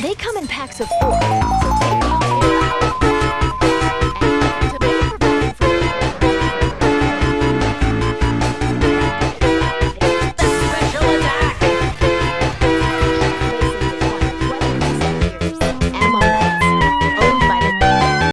They come in packs of four,